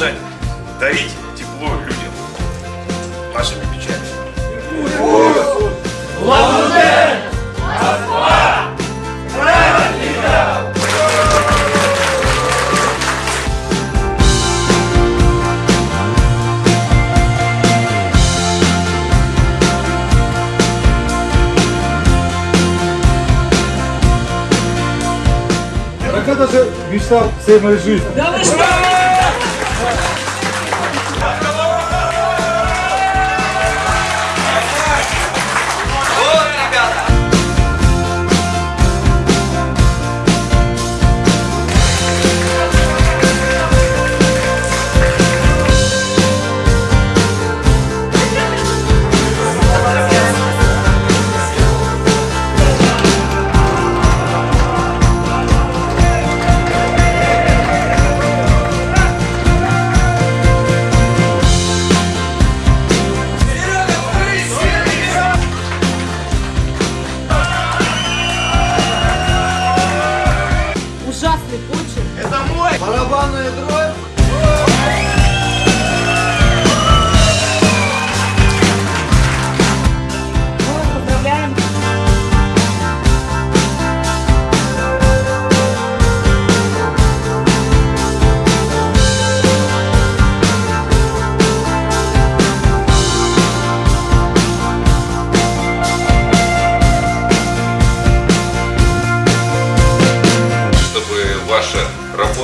продолжать дарить тепло людям нашими печатями. Лавутер! Москва! Правильно! Даже мечтал всей моей жизни. Да вы что?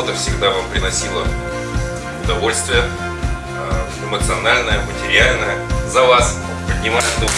работа всегда вам приносила удовольствие, а, эмоциональное, материальное. За вас поднимаю дух.